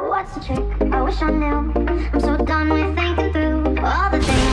What's the trick? I wish I knew I'm so done with thinking through All the things